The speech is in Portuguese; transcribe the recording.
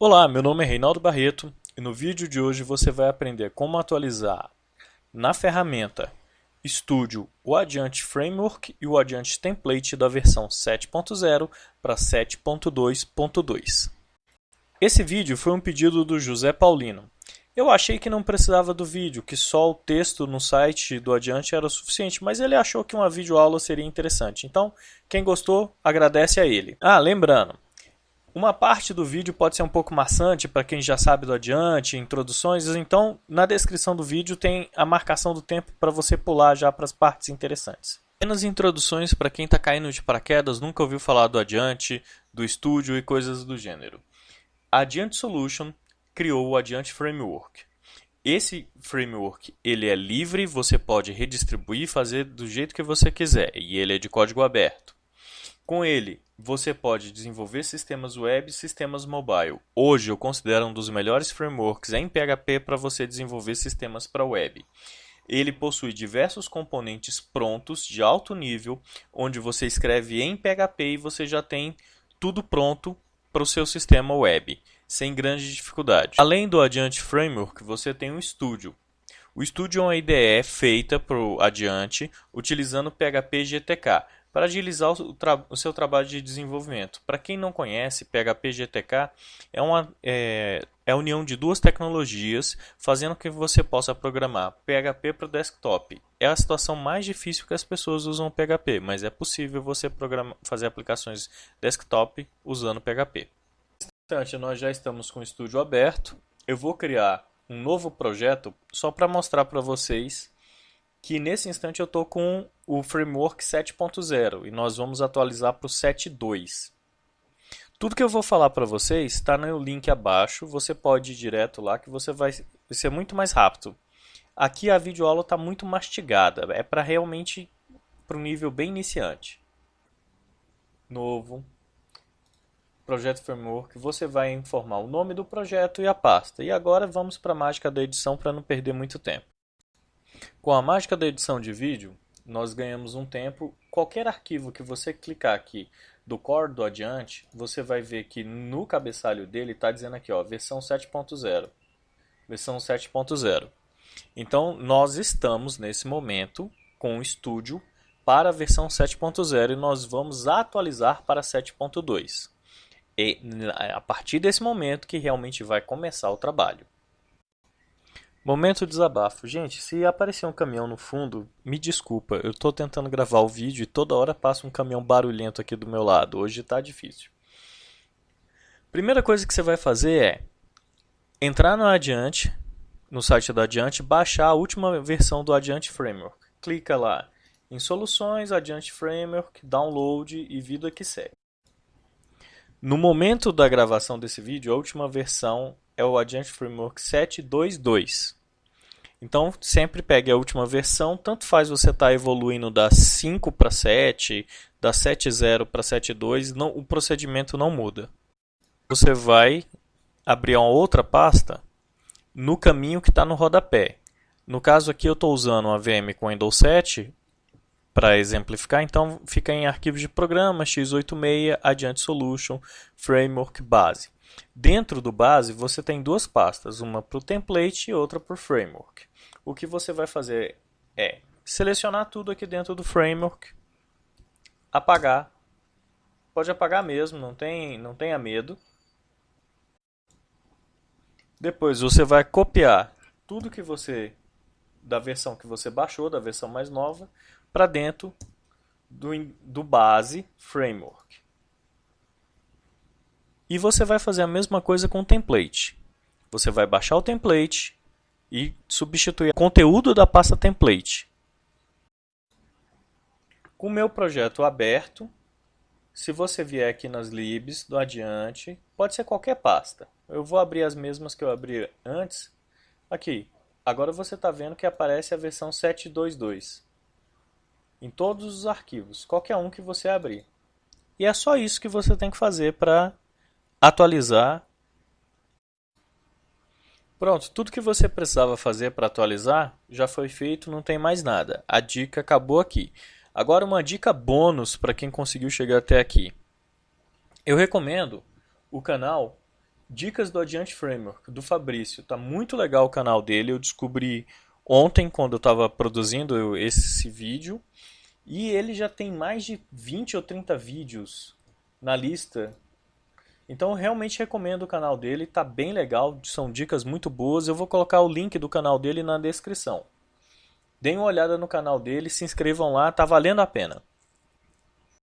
Olá, meu nome é Reinaldo Barreto e no vídeo de hoje você vai aprender como atualizar na ferramenta Studio o Adiante Framework e o Adiante Template da versão 7.0 para 7.2.2. Esse vídeo foi um pedido do José Paulino. Eu achei que não precisava do vídeo, que só o texto no site do Adiante era o suficiente, mas ele achou que uma videoaula seria interessante. Então, quem gostou, agradece a ele. Ah, lembrando, uma parte do vídeo pode ser um pouco maçante para quem já sabe do adiante, introduções, então na descrição do vídeo tem a marcação do tempo para você pular já para as partes interessantes. Apenas introduções para quem está caindo de paraquedas, nunca ouviu falar do adiante, do estúdio e coisas do gênero. A Adiante Solution criou o Adiante Framework. Esse framework ele é livre, você pode redistribuir e fazer do jeito que você quiser, e ele é de código aberto. Com ele, você pode desenvolver sistemas web e sistemas mobile. Hoje eu considero um dos melhores frameworks em PHP para você desenvolver sistemas para web. Ele possui diversos componentes prontos de alto nível, onde você escreve em PHP e você já tem tudo pronto para o seu sistema web, sem grande dificuldade. Além do Adiante Framework, você tem o Studio. O Studio é uma IDE feita para o Adiante utilizando PHP GTK para agilizar o, o, seu trabalho de desenvolvimento. Para quem não conhece, PHP GTK é, uma, é, é a união de duas tecnologias, fazendo que você possa programar PHP para o desktop. É a situação mais difícil que as pessoas usam PHP, mas é possível você fazer aplicações desktop usando PHP. Nós já estamos com o estúdio aberto. Eu vou criar um novo projeto só para mostrar para vocês que nesse instante eu estou com o framework 7.0 e nós vamos atualizar para o 7.2. Tudo que eu vou falar para vocês está no link abaixo, você pode ir direto lá que você vai, ser muito mais rápido. Aqui a videoaula está muito mastigada, é para realmente para um nível bem iniciante. Novo, projeto framework, você vai informar o nome do projeto e a pasta. E agora vamos para a mágica da edição para não perder muito tempo. Com a mágica da edição de vídeo, nós ganhamos um tempo. Qualquer arquivo que você clicar aqui do core do adiante, você vai ver que no cabeçalho dele está dizendo aqui, ó, versão 7.0. Versão 7.0. Então, nós estamos nesse momento com o Studio para a versão 7.0 e nós vamos atualizar para 7.2. E a partir desse momento que realmente vai começar o trabalho. Momento desabafo. Gente, se aparecer um caminhão no fundo, me desculpa. Eu estou tentando gravar o vídeo e toda hora passa um caminhão barulhento aqui do meu lado. Hoje está difícil. Primeira coisa que você vai fazer é entrar no Adiante, no site do Adiante, baixar a última versão do Adiante Framework. Clica lá em Soluções, Adiante Framework, Download e Vida que segue. No momento da gravação desse vídeo, a última versão é o Adiante Framework 7.2.2. Então, sempre pegue a última versão, tanto faz você estar tá evoluindo da 5 para 7, da 7.0 para 7.2, não, o procedimento não muda. Você vai abrir uma outra pasta no caminho que está no rodapé. No caso aqui eu estou usando a VM com Windows 7 para exemplificar, então fica em arquivos de programa, x86, Adiante Solution, Framework Base. Dentro do base, você tem duas pastas, uma para o template e outra para o framework. O que você vai fazer é selecionar tudo aqui dentro do framework, apagar, pode apagar mesmo, não, tem, não tenha medo. Depois você vai copiar tudo que você, da versão que você baixou, da versão mais nova, para dentro do, do base framework. E você vai fazer a mesma coisa com o template. Você vai baixar o template e substituir o conteúdo da pasta template. Com o meu projeto aberto, se você vier aqui nas libs do adiante, pode ser qualquer pasta. Eu vou abrir as mesmas que eu abri antes. Aqui, agora você está vendo que aparece a versão 7.2.2 em todos os arquivos, qualquer um que você abrir. E é só isso que você tem que fazer para atualizar. Pronto, tudo que você precisava fazer para atualizar já foi feito, não tem mais nada. A dica acabou aqui. Agora uma dica bônus para quem conseguiu chegar até aqui. Eu recomendo o canal Dicas do Adiante Framework, do Fabrício. Tá muito legal o canal dele. Eu descobri ontem, quando eu estava produzindo esse vídeo. E ele já tem mais de 20 ou 30 vídeos na lista. Então eu realmente recomendo o canal dele, tá bem legal, são dicas muito boas. Eu vou colocar o link do canal dele na descrição. Deem uma olhada no canal dele, se inscrevam lá, tá valendo a pena.